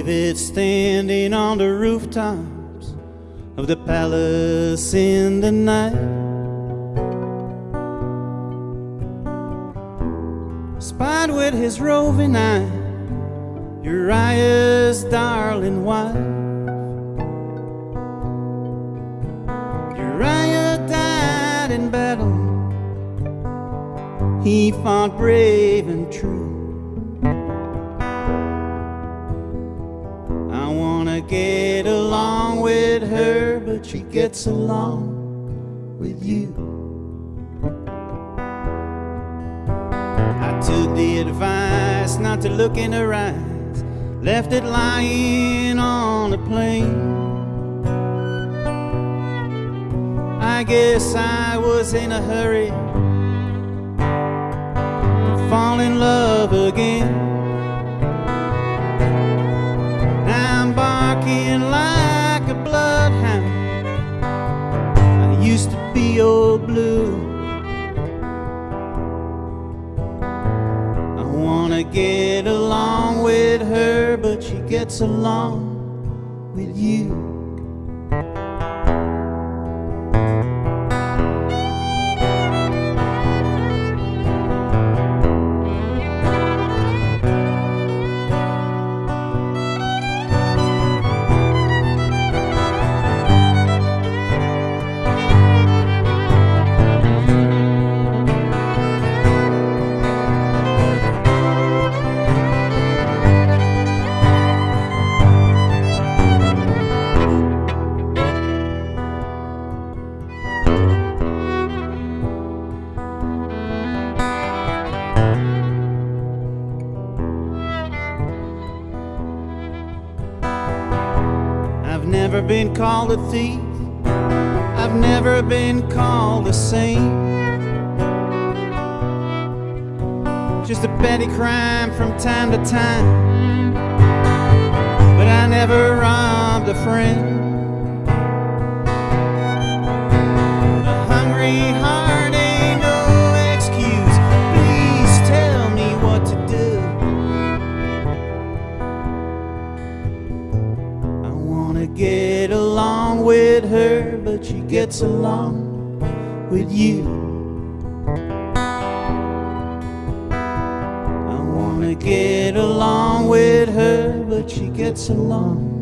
David standing on the rooftops of the palace in the night. Spied with his roving eye Uriah's darling wife. Uriah died in battle. He fought brave and true. Get along with her, but she gets along with you. I took the advice not to look in her eyes, left it lying on the plain. I guess I was in a hurry to fall in love again. Wanna get along with her, but she gets along with you. Called a thief. I've never been called a saint. Just a petty crime from time to time. But I never robbed a friend. A hungry with her, but she gets along with you. I wanna get along with her, but she gets along.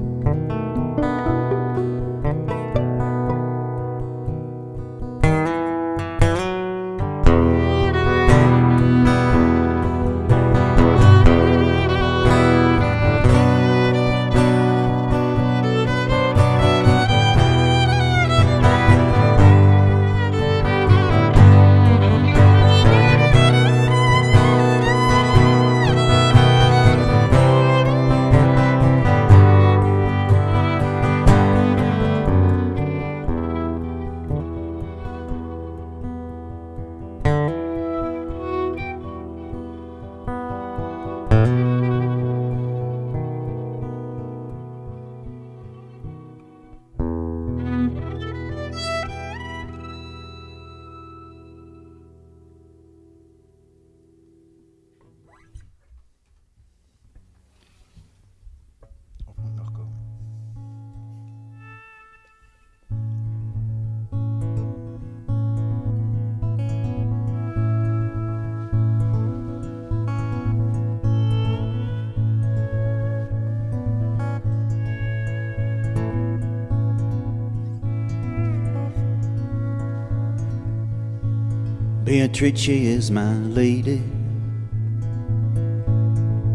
Beatrice is my lady,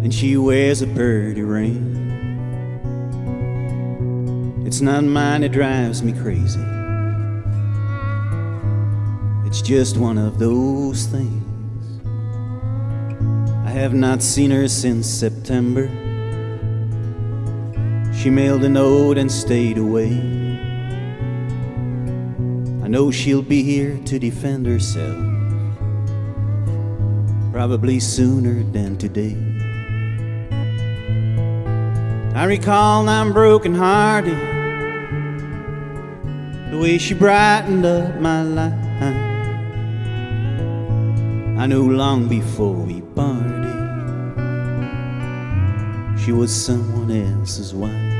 and she wears a pretty ring. It's not mine, that drives me crazy. It's just one of those things. I have not seen her since September. She mailed a note and stayed away. I know she'll be here to defend herself probably sooner than today. I recall I'm broken hearted, the way she brightened up my life. I knew long before we parted, She was someone else's wife.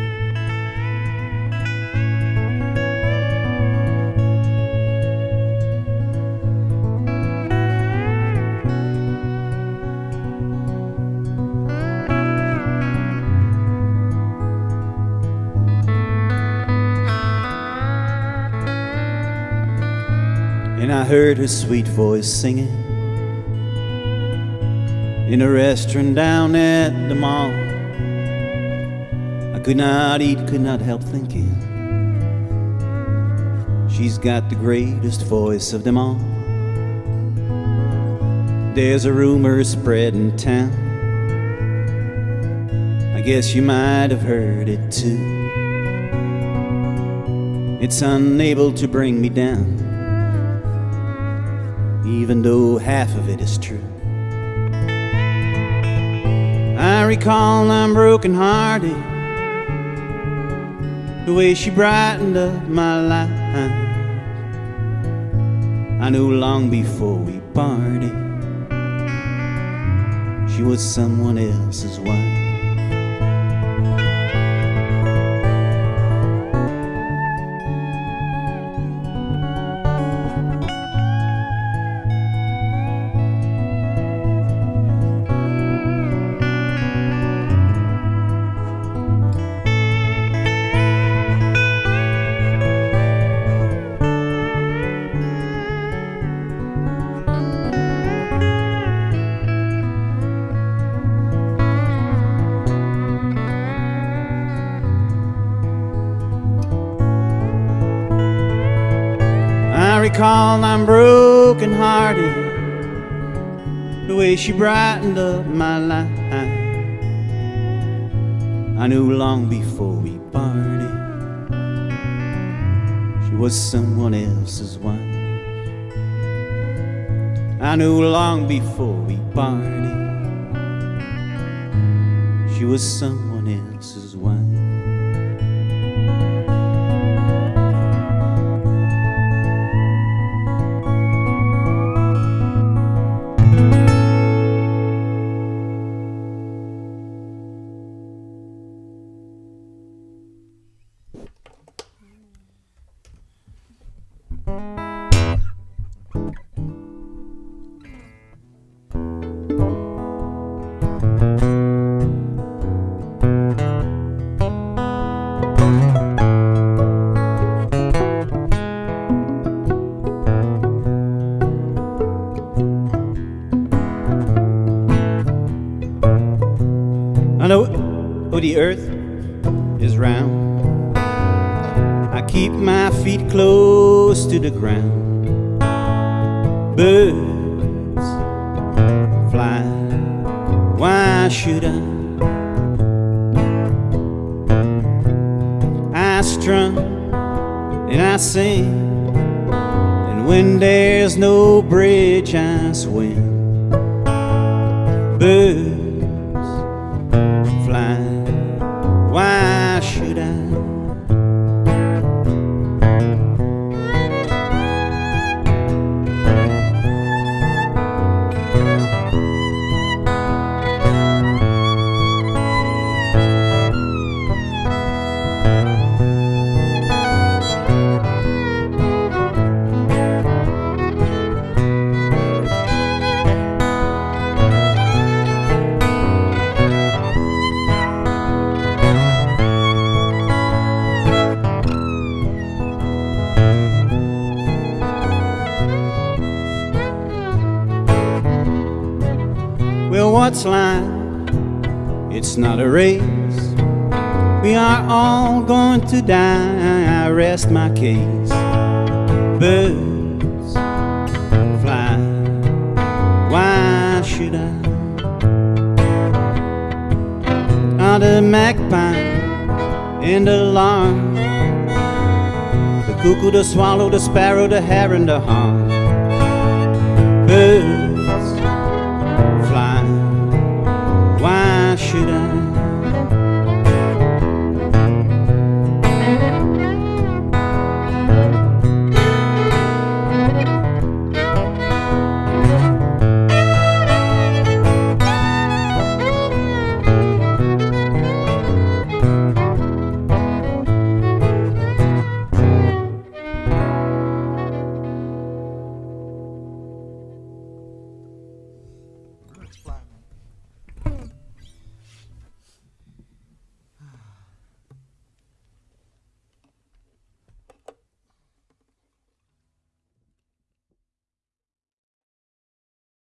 And I heard her sweet voice singing in a restaurant down at the mall. I could not eat, could not help thinking. She's got the greatest voice of them all. There's a rumor spread in town. I guess you might have heard it too. It's unable to bring me down even though half of it is true. I recall I'm broken hearted, the way she brightened up my life. I knew long before we parted, she was someone else's wife. Recall I'm broken hearted, the way she brightened up my life. I knew long before we parted, she was someone else's wife. I knew long before we parted, she was someone else's I keep my feet close to the ground. Birds fly. Why should I? I strum and I sing. And when there's no bridge, I swim. Birds fly. Why Well, what's life? It's not a race. We are all going to die. I rest my case. Birds fly. Why should I? Are the magpie and the lark, the cuckoo, the swallow, the sparrow, the heron, the hawk.